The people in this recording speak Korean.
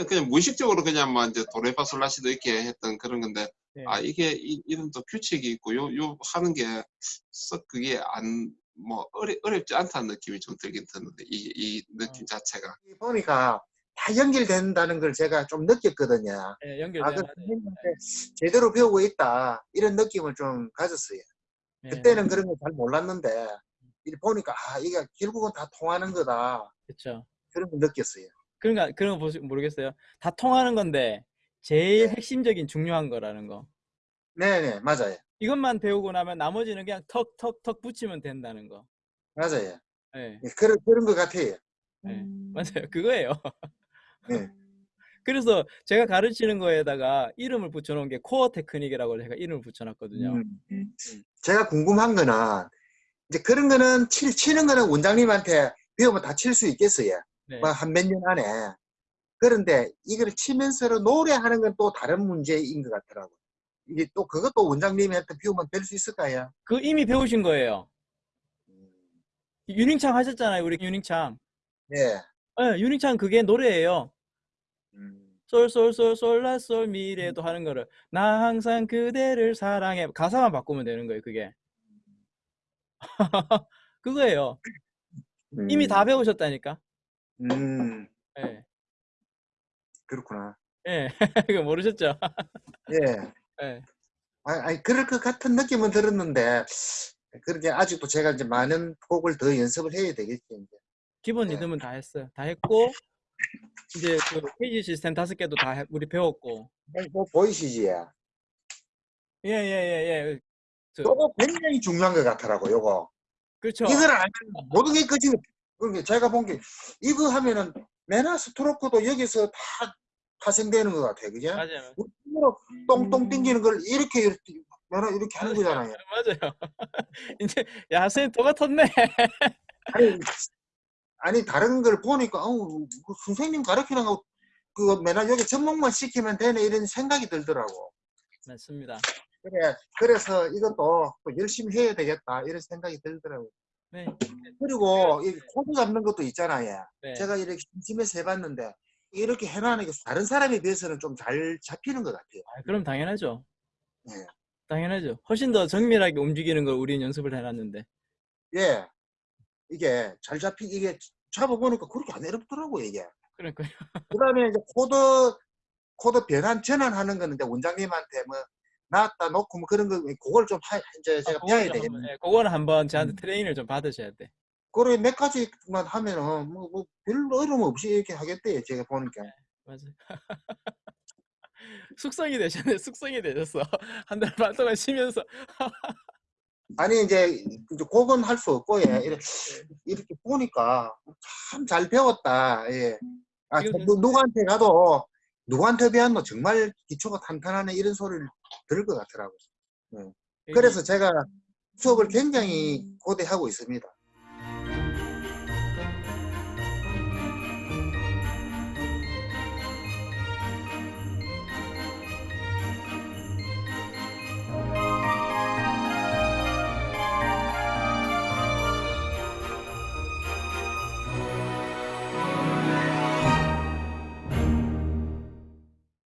처음에 그냥 무의식적으로 그냥 뭐 이제 도레파솔라시도 이렇게 했던 그런 건데 네. 아 이게 이, 이런 또 규칙이 있고 요 요 하는 게 썩 그게 안 뭐 어려, 어렵지 않다는 느낌이 좀 들긴 드는데 이, 이 느낌 자체가 보니까 다 연결된다는 걸 제가 좀 느꼈거든요. 예, 연결돼야 아, 그. 선생님한테 제대로 배우고 있다 이런 느낌을 좀 가졌어요. 예, 그때는 그런 거잘 몰랐는데 이렇게 보니까 아 이게 결국은 다 통하는 거다 그렇죠. 그런 걸 느꼈어요. 그러니까 그런 거 모르겠어요. 다 통하는 건데 제일 네. 핵심적인 중요한 거라는 거. 네네 맞아요 이것만 배우고 나면 나머지는 그냥 턱턱턱 붙이면 된다는 거. 맞아요. 예, 예, 그런 그런 것 같아요. 예, 맞아요. 그거예요. 네. 그래서 제가 가르치는 거에다가 이름을 붙여놓은 게 코어 테크닉이라고 제가 이름을 붙여놨거든요. 음. 제가 궁금한 거는 이제 그런 거는 칠, 치는 거는 원장님한테 배우면 다 칠 수 있겠어요. 네. 뭐한 몇 년 안에. 그런데 이걸 치면서 노래하는 건 또 다른 문제인 것 같더라고요. 이게 또 그것도 원장님한테 배우면 될 수 있을까요? 그 이미 배우신 거예요. 음. 유닝창 하셨잖아요, 우리 유닝창. 네. 예, 유닝창 그게 노래예요. 음. 솔솔솔 솔라솔 미래도 하는 거를 나 항상 그대를 사랑해 가사만 바꾸면 되는 거예요 그게 그거예요 이미 다 배우셨다니까 음, 예 그렇구나. 예 이거 모르셨죠 예. 예 아, 아니, 그럴 것 같은 느낌은 들었는데, 그렇게 아직도 제가 이제 많은 곡을 더 연습을 해야 되겠지, 이제. 기본 네. 리듬은 다 했어요 다 했고 이제 그 페이지 시스템 다섯 개도 다 해- 우리 배웠고 뭐, 보이시지? 예 예 예예 요거 굉장히 중요한 것 같더라고, 요거. 그렇죠 이걸 안 하면 모든 게 끝이, 그러니까 제가 본 게, 이거 하면은 메나 스트로크도 여기서 다 파생되는 것 같아요, 그죠? 맞아요 우리 손으로 똥똥 땡기는 걸 이렇게, 이렇게, 메나 이렇게 하는 거잖아요. 맞아요 이제 야 선생님 똑같았네 아니, 아니 다른 걸 보니까 어우 그 선생님 가르치는 거 그거 맨날 여기 접목만 시키면 되네 이런 생각이 들더라고. 맞습니다 그래 그래서 이것도 또 열심히 해야 되겠다 이런 생각이 들더라고. 네, 그리고 이 코드 잡는 것도 있잖아요. 네. 제가 이렇게 심심해서 해봤는데 이렇게 해놔는 게 다른 사람에 비해서는 좀 잘 잡히는 것 같아요. 아, 그럼 당연하죠 네. 당연하죠 훨씬 더 정밀하게 움직이는 걸 우리는 연습을 해놨는데 예, 이게 잘 잡히 이게 잡아보니까 그렇게 안 어렵더라고 이게. 그러니까요 그다음에 이제 코드 코드 변환 전환하는 이제 원장님한테 뭐 놨다 놓고 뭐 그런 거 그걸 좀 하, 이제 제가 아, 배워야 되겠네. 한번, 예, 그거는 한번 저한테 음. 트레이닝을 좀 받으셔야 돼. 그래 몇 가지만 하면은 뭐, 뭐 별로 어려움 없이 이렇게 하겠대요. 제가 보니까. 맞아. 숙성이 되셨네. 숙성이 되셨어. 한 달 반 동안 쉬면서. 아니 이제 이제 그건 할수 없고 예. 이렇게, 이렇게 보니까 참 잘 배웠다. 예. 아, 누구한테 가도 누구한테 배웠노 정말 기초가 탄탄하네 이런 소리를 들을 것 같더라고요. 그래서 제가 수업을 굉장히 고대하고 있습니다.